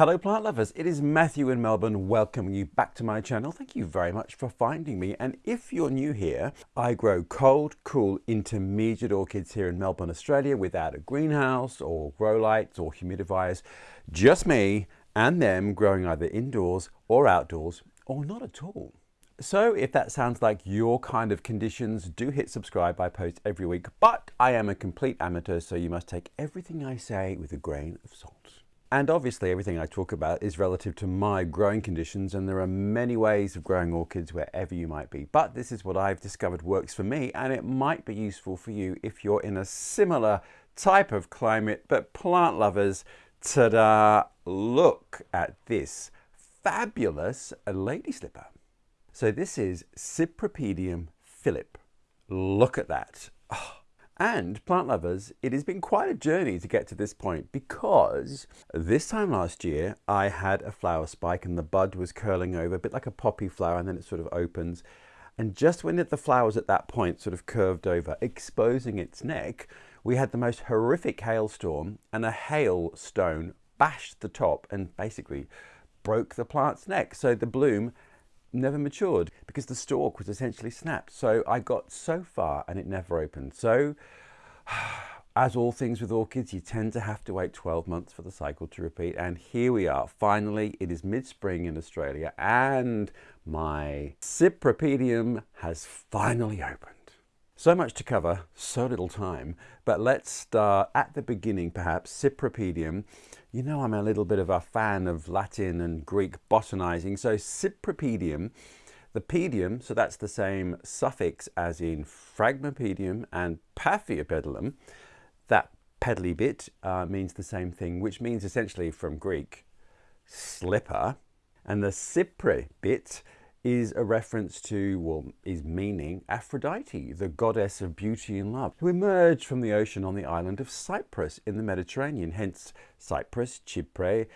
Hello plant lovers, it is Matthew in Melbourne welcoming you back to my channel. Thank you very much for finding me and if you're new here, I grow cold, cool, intermediate orchids here in Melbourne, Australia without a greenhouse or grow lights or humidifiers. Just me and them growing either indoors or outdoors or not at all. So if that sounds like your kind of conditions, do hit subscribe. I post every week, but I am a complete amateur, so you must take everything I say with a grain of salt. And obviously everything I talk about is relative to my growing conditions and there are many ways of growing orchids wherever you might be. But this is what I've discovered works for me and it might be useful for you if you're in a similar type of climate. But plant lovers, ta-da, look at this fabulous lady slipper. So this is Cypripedium philip. Look at that. Oh, and plant lovers, it has been quite a journey to get to this point because this time last year I had a flower spike and the bud was curling over a bit like a poppy flower and then it sort of opens. And just when the flowers at that point sort of curved over, exposing its neck, we had the most horrific hailstorm and a hailstone bashed the top and basically broke the plant's neck. So the bloom never matured because the stalk was essentially snapped. So I got so far and it never opened. So as all things with orchids, you tend to have to wait 12 months for the cycle to repeat. And here we are. Finally, it is mid-spring in Australia and my Cypripedium has finally opened. So much to cover, so little time, but let's start at the beginning perhaps, Cypripedium. You know I'm a little bit of a fan of Latin and Greek botanizing, so Cypripedium, the pedium, so that's the same suffix as in Phragmipedium and Paphiopedilum, that pedally bit uh, means the same thing, which means essentially from Greek, slipper, and the Cypre bit is a reference to, well, is meaning Aphrodite, the goddess of beauty and love, who emerged from the ocean on the island of Cyprus in the Mediterranean, hence Cyprus, Chypre,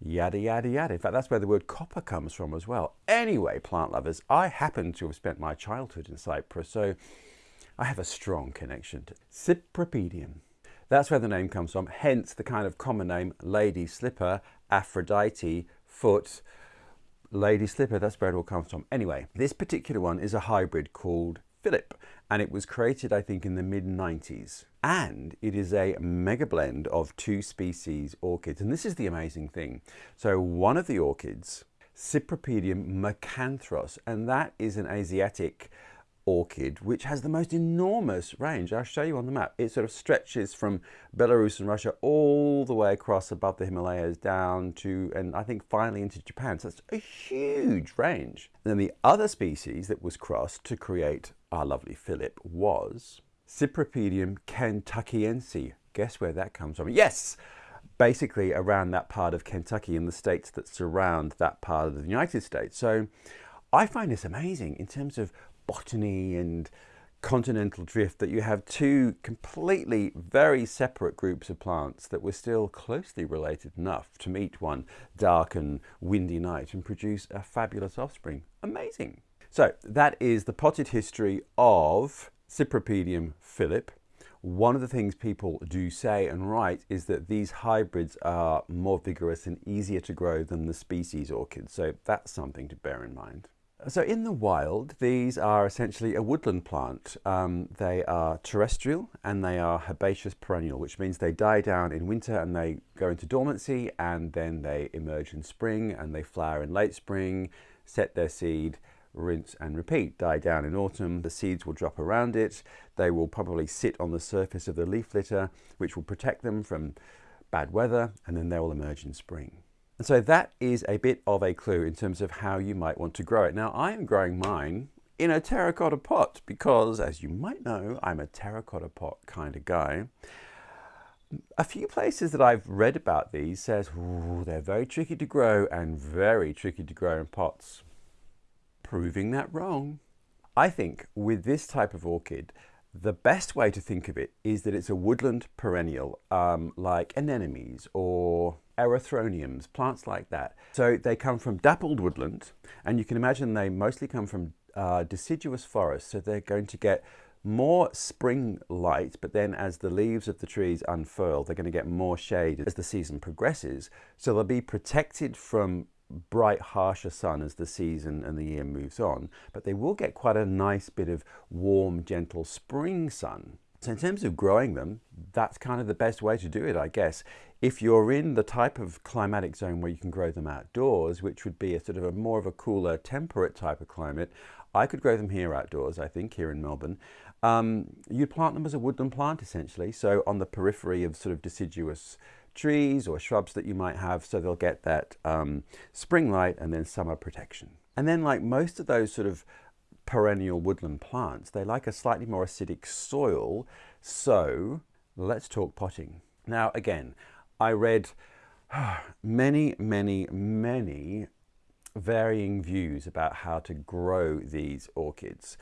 yada, yada, yada. In fact, that's where the word copper comes from as well. Anyway, plant lovers, I happen to have spent my childhood in Cyprus, so I have a strong connection to Cypripedium. That's where the name comes from, hence the kind of common name, lady slipper, Aphrodite, foot, lady slipper, that's where it all comes from. Anyway, this particular one is a hybrid called Philip, and it was created, I think, in the mid 90s. And it is a mega blend of two species orchids. And this is the amazing thing. So one of the orchids, Cypripedium macranthos, and that is an Asiatic orchid, which has the most enormous range. I'll show you on the map. It sort of stretches from Belarus and Russia all the way across above the Himalayas down to, and I think finally into Japan. So it's a huge range. And then the other species that was crossed to create our lovely Philip was Cypripedium kentuckiense. Guess where that comes from? Yes! Basically around that part of Kentucky and the states that surround that part of the United States. So I find this amazing in terms of botany and continental drift that you have two completely very separate groups of plants that were still closely related enough to meet one dark and windy night and produce a fabulous offspring. Amazing. So that is the potted history of Cypripedium philip. One of the things people do say and write is that these hybrids are more vigorous and easier to grow than the species orchids. So that's something to bear in mind. So in the wild, these are essentially a woodland plant. Um, they are terrestrial and they are herbaceous perennial, which means they die down in winter and they go into dormancy and then they emerge in spring and they flower in late spring, set their seed, rinse and repeat. Die down in autumn, the seeds will drop around it. They will probably sit on the surface of the leaf litter, which will protect them from bad weather, and then they will emerge in spring. And so that is a bit of a clue in terms of how you might want to grow it. Now I am growing mine in a terracotta pot because as you might know, I'm a terracotta pot kind of guy. A few places that I've read about these says they're very tricky to grow and very tricky to grow in pots. Proving that wrong. I think with this type of orchid, the best way to think of it is that it's a woodland perennial um, like anemones or erythroniums, plants like that. So they come from dappled woodland and you can imagine they mostly come from uh, deciduous forests. So they're going to get more spring light, but then as the leaves of the trees unfurl, they're going to get more shade as the season progresses. So they'll be protected from bright, harsher sun as the season and the year moves on, but they will get quite a nice bit of warm, gentle spring sun. So in terms of growing them, that's kind of the best way to do it, I guess. If you're in the type of climatic zone where you can grow them outdoors, which would be a sort of a more of a cooler, temperate type of climate, I could grow them here outdoors, I think, here in Melbourne. Um, you'd plant them as a woodland plant, essentially, so on the periphery of sort of deciduous trees or shrubs that you might have, so they'll get that um, spring light and then summer protection. And then like most of those sort of perennial woodland plants, they like a slightly more acidic soil, so let's talk potting. Now again, I read many, many, many varying views about how to grow these orchids.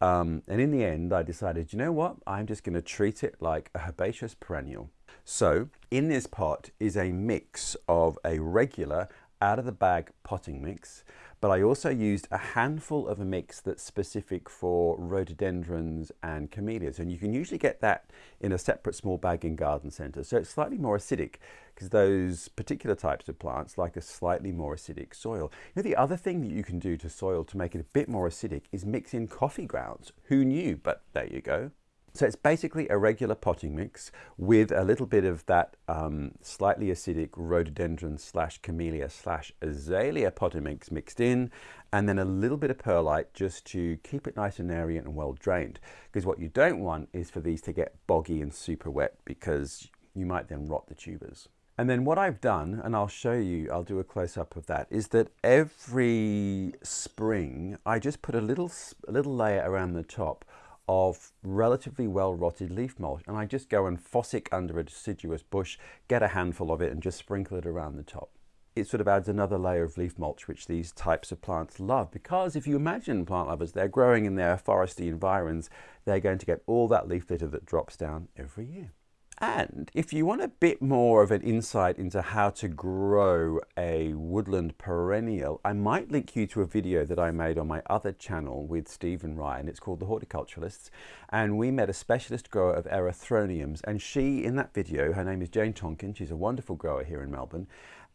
Um, and in the end, I decided, you know what? I'm just going to treat it like a herbaceous perennial. So in this pot is a mix of a regular out of the bag potting mix, but I also used a handful of a mix that's specific for rhododendrons and camellias. And you can usually get that in a separate small bag in garden centres. So it's slightly more acidic because those particular types of plants like a slightly more acidic soil. You know, the other thing that you can do to soil to make it a bit more acidic is mix in coffee grounds. Who knew? But there you go. So it's basically a regular potting mix with a little bit of that um, slightly acidic rhododendron slash camellia slash azalea potting mix mixed in and then a little bit of perlite just to keep it nice and airy and well drained. Because what you don't want is for these to get boggy and super wet because you might then rot the tubers. And then what I've done, and I'll show you, I'll do a close-up of that, is that every spring I just put a little, a little layer around the top of relatively well rotted leaf mulch and I just go and fossick under a deciduous bush, get a handful of it and just sprinkle it around the top. It sort of adds another layer of leaf mulch which these types of plants love because if you imagine plant lovers, they're growing in their foresty environs, they're going to get all that leaf litter that drops down every year. And if you want a bit more of an insight into how to grow a woodland perennial, I might link you to a video that I made on my other channel with Stephen Ryan. It's called The Horticulturalists. And we met a specialist grower of erythroniums. And she, in that video, her name is Jane Tonkin. She's a wonderful grower here in Melbourne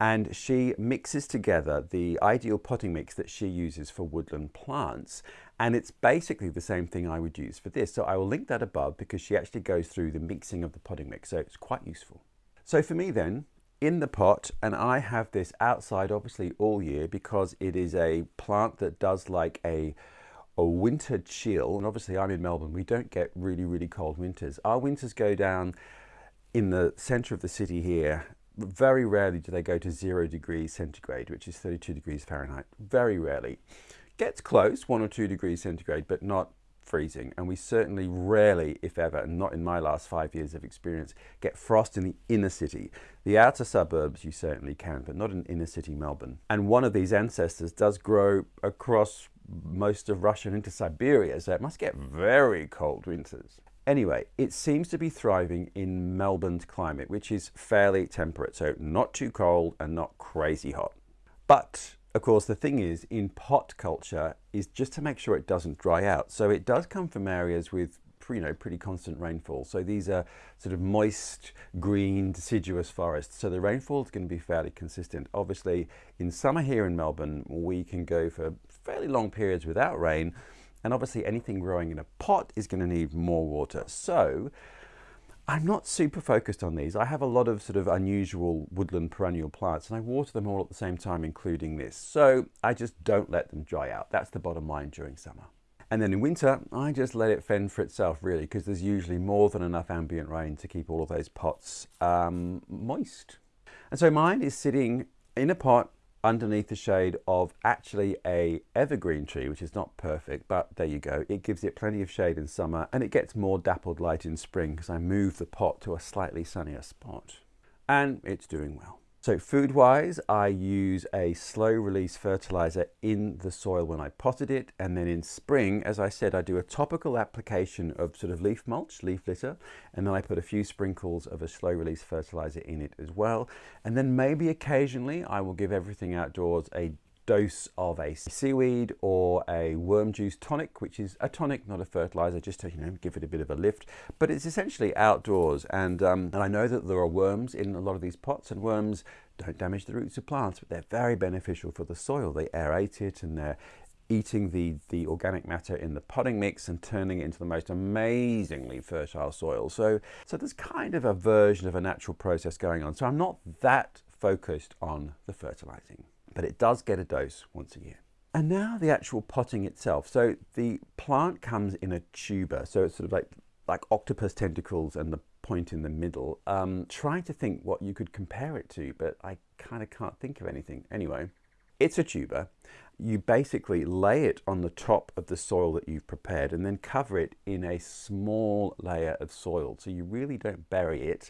and she mixes together the ideal potting mix that she uses for woodland plants. And it's basically the same thing I would use for this. So I will link that above because she actually goes through the mixing of the potting mix. So it's quite useful. So for me then in the pot and I have this outside obviously all year because it is a plant that does like a a winter chill. And obviously I'm in Melbourne we don't get really really cold winters. Our winters go down in the center of the city here very rarely do they go to zero degrees centigrade, which is 32 degrees Fahrenheit. Very rarely. Gets close, one or two degrees centigrade, but not freezing. And we certainly rarely, if ever, and not in my last five years of experience, get frost in the inner city. The outer suburbs you certainly can, but not in inner city Melbourne. And one of these ancestors does grow across most of Russia and into Siberia, so it must get very cold winters. Anyway, it seems to be thriving in Melbourne's climate, which is fairly temperate, so not too cold and not crazy hot. But of course, the thing is in pot culture is just to make sure it doesn't dry out. So it does come from areas with you know pretty constant rainfall. So these are sort of moist, green, deciduous forests. So the rainfall is going to be fairly consistent. Obviously, in summer here in Melbourne, we can go for fairly long periods without rain. And obviously anything growing in a pot is going to need more water. So I'm not super focused on these. I have a lot of sort of unusual woodland perennial plants and I water them all at the same time, including this. So I just don't let them dry out. That's the bottom line during summer. And then in winter, I just let it fend for itself really, because there's usually more than enough ambient rain to keep all of those pots um, moist. And so mine is sitting in a pot underneath the shade of actually a evergreen tree, which is not perfect, but there you go. It gives it plenty of shade in summer and it gets more dappled light in spring because I move the pot to a slightly sunnier spot. And it's doing well. So food wise, I use a slow release fertilizer in the soil when I potted it. And then in spring, as I said, I do a topical application of sort of leaf mulch, leaf litter. And then I put a few sprinkles of a slow release fertilizer in it as well. And then maybe occasionally I will give everything outdoors a dose of a seaweed or a worm juice tonic, which is a tonic, not a fertilizer, just to you know give it a bit of a lift. But it's essentially outdoors, and um, and I know that there are worms in a lot of these pots, and worms don't damage the roots of plants, but they're very beneficial for the soil. They aerate it, and they're eating the, the organic matter in the potting mix and turning it into the most amazingly fertile soil. So, so there's kind of a version of a natural process going on. So I'm not that focused on the fertilizing but it does get a dose once a year. And now the actual potting itself. So the plant comes in a tuber, so it's sort of like, like octopus tentacles and the point in the middle. Um, trying to think what you could compare it to, but I kind of can't think of anything. Anyway, it's a tuber. You basically lay it on the top of the soil that you've prepared and then cover it in a small layer of soil. So you really don't bury it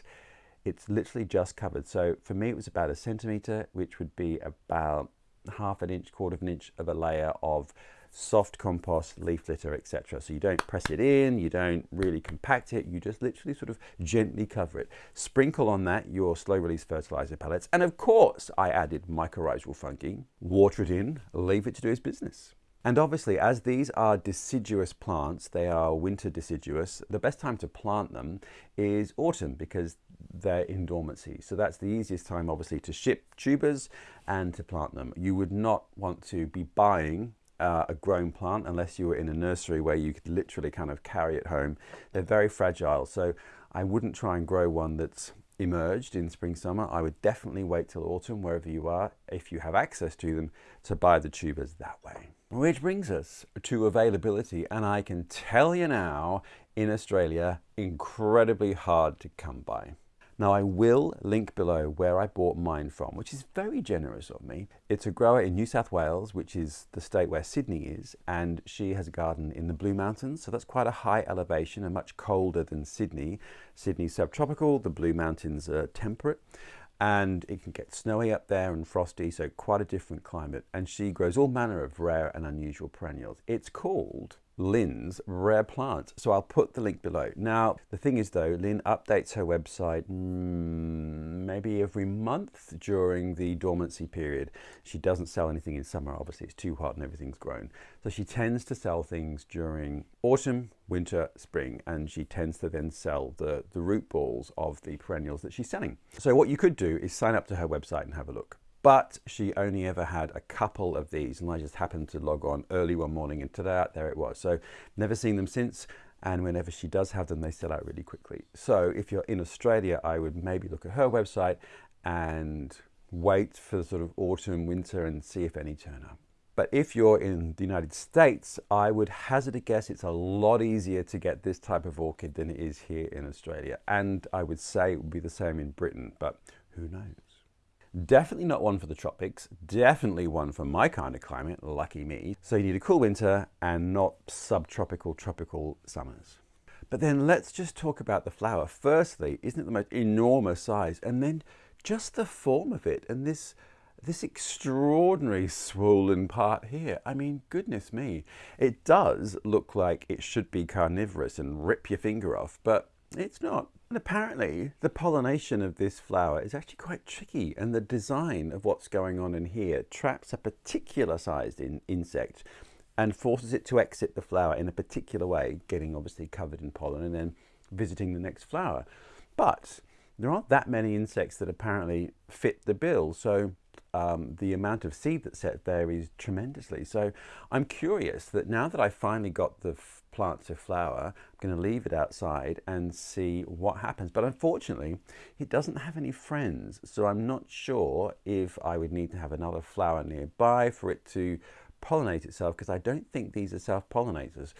it's literally just covered. So for me, it was about a centimeter, which would be about half an inch, quarter of an inch of a layer of soft compost, leaf litter, etc. So you don't press it in, you don't really compact it, you just literally sort of gently cover it. Sprinkle on that your slow release fertilizer pellets. And of course, I added mycorrhizal fungi, water it in, leave it to do its business. And obviously, as these are deciduous plants, they are winter deciduous, the best time to plant them is autumn because they're in dormancy. So that's the easiest time, obviously, to ship tubers and to plant them. You would not want to be buying uh, a grown plant unless you were in a nursery where you could literally kind of carry it home. They're very fragile. So I wouldn't try and grow one that's emerged in spring summer i would definitely wait till autumn wherever you are if you have access to them to buy the tubers that way. Which brings us to availability and i can tell you now in australia incredibly hard to come by now I will link below where I bought mine from, which is very generous of me. It's a grower in New South Wales, which is the state where Sydney is, and she has a garden in the Blue Mountains, so that's quite a high elevation and much colder than Sydney. Sydney's subtropical, the Blue Mountains are temperate and it can get snowy up there and frosty, so quite a different climate. And she grows all manner of rare and unusual perennials. It's called Lynn's Rare Plants. So I'll put the link below. Now, the thing is though, Lynn updates her website mm, maybe every month during the dormancy period. She doesn't sell anything in summer, obviously it's too hot and everything's grown. So she tends to sell things during autumn, winter, spring, and she tends to then sell the, the root balls of the perennials that she's selling. So what you could do is sign up to her website and have a look but she only ever had a couple of these and I just happened to log on early one morning and today there it was. So never seen them since and whenever she does have them they sell out really quickly. So if you're in Australia I would maybe look at her website and wait for the sort of autumn, winter and see if any turn up. But if you're in the United States, I would hazard a guess it's a lot easier to get this type of orchid than it is here in Australia. And I would say it would be the same in Britain, but who knows? Definitely not one for the tropics, definitely one for my kind of climate, lucky me. So you need a cool winter and not subtropical, tropical summers. But then let's just talk about the flower. Firstly, isn't it the most enormous size? And then just the form of it and this this extraordinary swollen part here. I mean, goodness me. It does look like it should be carnivorous and rip your finger off, but it's not. And apparently the pollination of this flower is actually quite tricky and the design of what's going on in here traps a particular sized in insect and forces it to exit the flower in a particular way, getting obviously covered in pollen and then visiting the next flower. But there aren't that many insects that apparently fit the bill. So um, the amount of seed that's set varies tremendously. So I'm curious that now that I finally got the plant to flower, I'm going to leave it outside and see what happens. But unfortunately, it doesn't have any friends. So I'm not sure if I would need to have another flower nearby for it to pollinate itself because I don't think these are self-pollinators.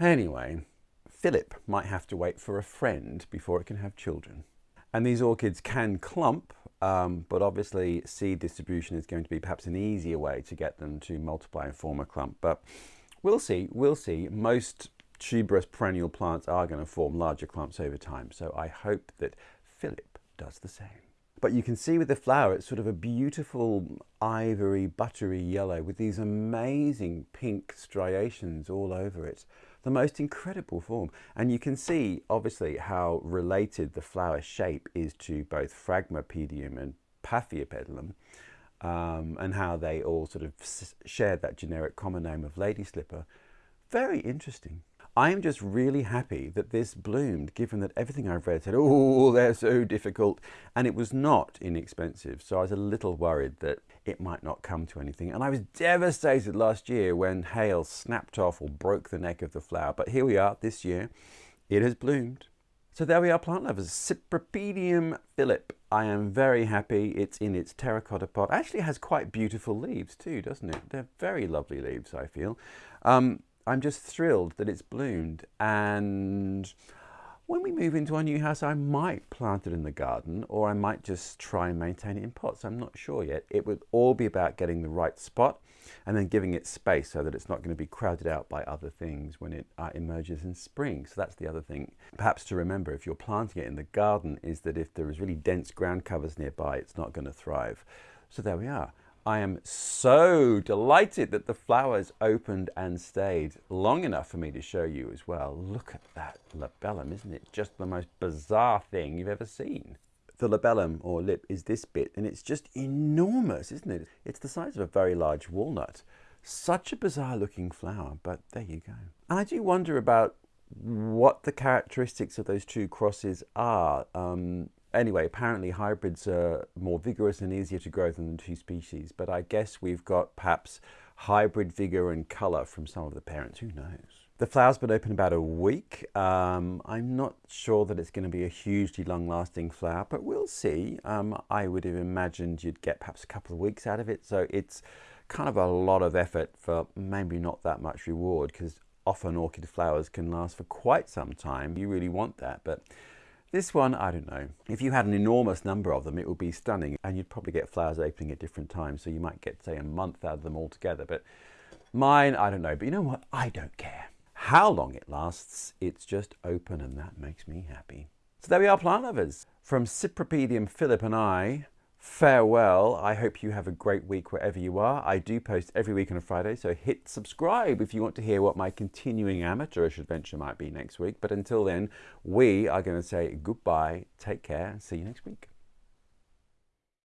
Anyway, Philip might have to wait for a friend before it can have children. And these orchids can clump um, but obviously seed distribution is going to be perhaps an easier way to get them to multiply and form a clump. But we'll see, we'll see. Most tuberous perennial plants are going to form larger clumps over time. So I hope that Philip does the same. But you can see with the flower, it's sort of a beautiful ivory, buttery yellow with these amazing pink striations all over it the most incredible form. And you can see, obviously, how related the flower shape is to both Phragmipedium and Paphiopedilum. um, and how they all sort of share that generic common name of lady slipper. Very interesting. I am just really happy that this bloomed, given that everything I've read said, oh, they're so difficult. And it was not inexpensive. So I was a little worried that it might not come to anything. And I was devastated last year when hail snapped off or broke the neck of the flower. But here we are this year. It has bloomed. So there we are, plant lovers. Cypripedium philip. I am very happy. It's in its terracotta pot. Actually has quite beautiful leaves too, doesn't it? They're very lovely leaves, I feel. Um, I'm just thrilled that it's bloomed and when we move into our new house I might plant it in the garden or I might just try and maintain it in pots. I'm not sure yet. It would all be about getting the right spot and then giving it space so that it's not going to be crowded out by other things when it uh, emerges in spring. So that's the other thing. Perhaps to remember if you're planting it in the garden is that if there is really dense ground covers nearby it's not going to thrive. So there we are. I am so delighted that the flowers opened and stayed long enough for me to show you as well. Look at that labellum, isn't it? Just the most bizarre thing you've ever seen. The labellum or lip is this bit and it's just enormous, isn't it? It's the size of a very large walnut. Such a bizarre looking flower, but there you go. And I do wonder about what the characteristics of those two crosses are. Um, anyway, apparently hybrids are more vigorous and easier to grow than the two species, but I guess we've got perhaps hybrid vigor and colour from some of the parents, who knows. The flower's been open about a week. Um, I'm not sure that it's going to be a hugely long-lasting flower, but we'll see. Um, I would have imagined you'd get perhaps a couple of weeks out of it, so it's kind of a lot of effort for maybe not that much reward, because often orchid flowers can last for quite some time. You really want that, but this one, I don't know. If you had an enormous number of them, it would be stunning and you'd probably get flowers opening at different times. So you might get, say, a month out of them all together. But mine, I don't know. But you know what? I don't care. How long it lasts, it's just open and that makes me happy. So there we are, plant lovers. From Cypripedium Philip and I, farewell. I hope you have a great week wherever you are. I do post every week on a Friday, so hit subscribe if you want to hear what my continuing amateurish adventure might be next week. But until then, we are going to say goodbye, take care, see you next week.